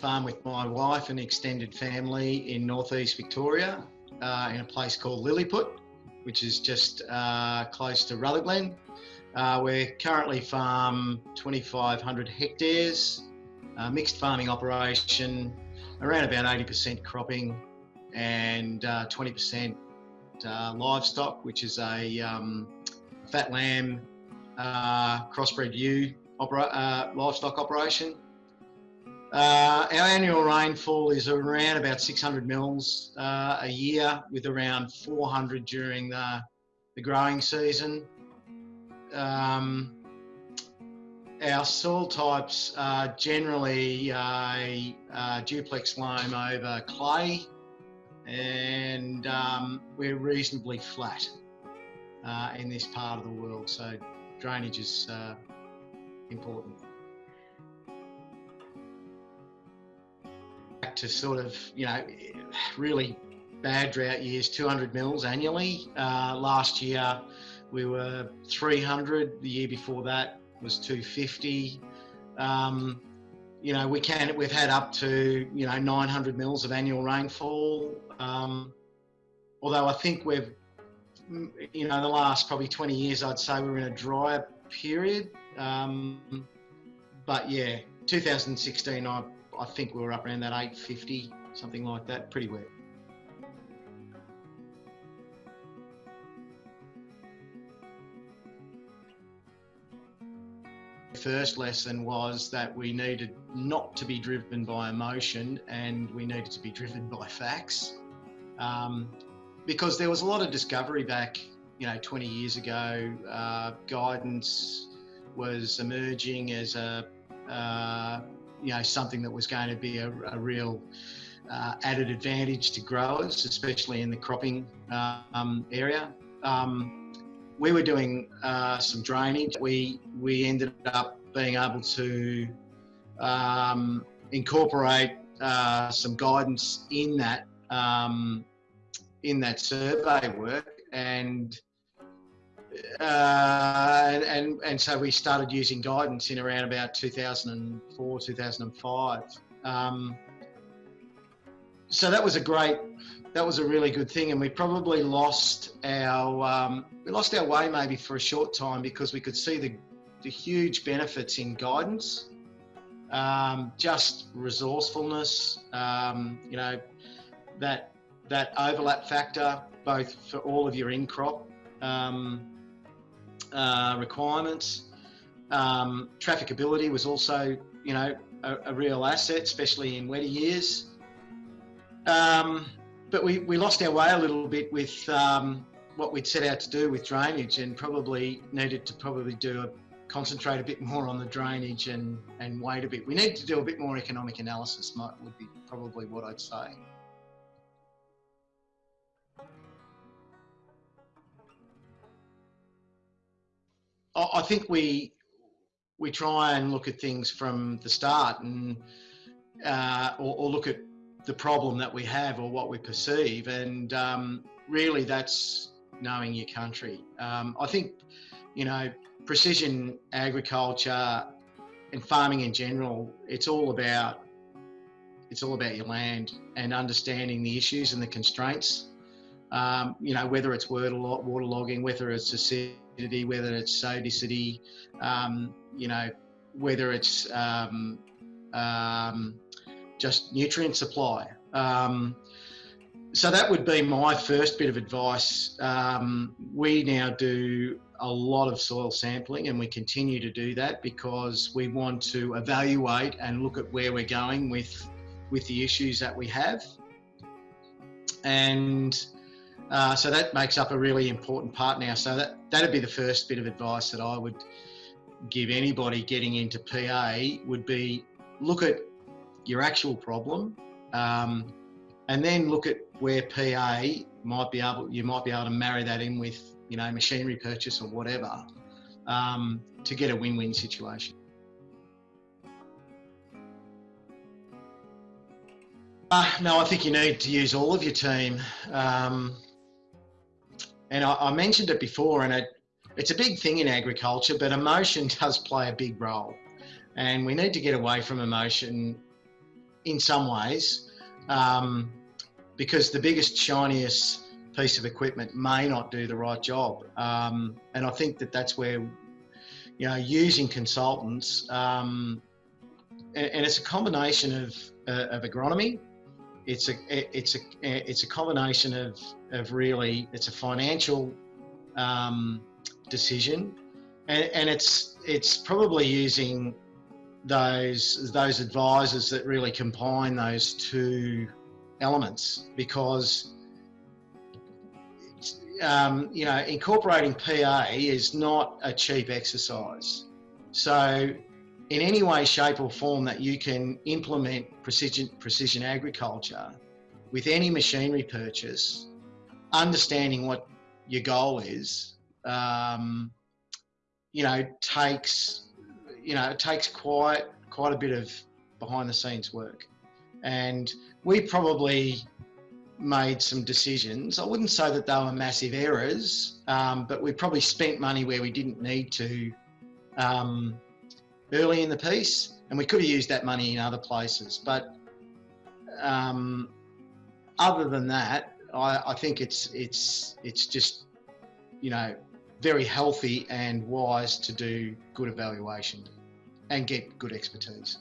farm with my wife and extended family in northeast Victoria uh, in a place called Lilliput, which is just uh, close to Rutherglen. Uh, we're currently farm 2,500 hectares, mixed farming operation, around about 80% cropping and 20% uh, uh, livestock, which is a um, fat lamb uh, crossbred ewe opera, livestock operation. Uh, our annual rainfall is around about 600 mils uh, a year, with around 400 during the, the growing season. Um, our soil types are generally a, a duplex loam over clay, and um, we're reasonably flat uh, in this part of the world, so drainage is uh, important. to sort of, you know, really bad drought years, 200 mils annually. Uh, last year we were 300. The year before that was 250. Um, you know, we can, we've had up to, you know, 900 mils of annual rainfall. Um, although I think we've, you know, the last probably 20 years, I'd say we're in a drier period. Um, but yeah, 2016, I I think we were up around that 850, something like that, pretty wet. first lesson was that we needed not to be driven by emotion and we needed to be driven by facts. Um, because there was a lot of discovery back, you know, 20 years ago. Uh, guidance was emerging as a uh, you know something that was going to be a, a real uh, added advantage to growers, especially in the cropping um, area. Um, we were doing uh, some drainage. We we ended up being able to um, incorporate uh, some guidance in that um, in that survey work and uh, and, and so we started using guidance in around about 2004, 2005. Um, so that was a great, that was a really good thing, and we probably lost our um, we lost our way maybe for a short time because we could see the the huge benefits in guidance, um, just resourcefulness, um, you know, that that overlap factor both for all of your in crop um, uh, requirements. Um, trafficability was also, you know, a, a, real asset, especially in wetter years. Um, but we, we lost our way a little bit with um, what we'd set out to do with drainage and probably needed to probably do a concentrate a bit more on the drainage and, and wait a bit. We need to do a bit more economic analysis, might, would be probably what I'd say. I think we we try and look at things from the start and uh, or, or, look at the problem that we have or what we perceive, and um, really that's knowing your country. Um, I think you know precision agriculture and farming in general. It's all about it's all about your land and understanding the issues and the constraints. Um, you know whether it's water, waterlogging, whether it's acidity, whether it's sodicity, um, you know, whether it's um, um, just nutrient supply. Um, so that would be my first bit of advice. Um, we now do a lot of soil sampling and we continue to do that because we want to evaluate and look at where we're going with with the issues that we have. And uh, so that makes up a really important part now. So that that'd be the first bit of advice that I would give anybody getting into PA would be look at your actual problem, um, and then look at where PA might be able you might be able to marry that in with you know machinery purchase or whatever um, to get a win-win situation. Uh, no, I think you need to use all of your team. Um, and I, I mentioned it before, and it, it's a big thing in agriculture, but emotion does play a big role. And we need to get away from emotion in some ways, um, because the biggest, shiniest piece of equipment may not do the right job. Um, and I think that that's where, you know, using consultants, um, and, and, it's a combination of, uh, of agronomy. It's a, it's a, it's a combination of, of really, it's a financial um, decision and, and it's, it's probably using those those advisors that really combine those two elements because um, you know incorporating PA is not a cheap exercise. So in any way, shape or form that you can implement precision precision agriculture with any machinery purchase, understanding what your goal is, um, you know, takes you know, it takes quite quite a bit of behind the scenes work, and we probably made some decisions. I wouldn't say that they were massive errors, um, but we probably spent money where we didn't need to um, early in the piece, and we could have used that money in other places. But um, other than that, I, I think it's it's it's just you know very healthy and wise to do good evaluation and get good expertise.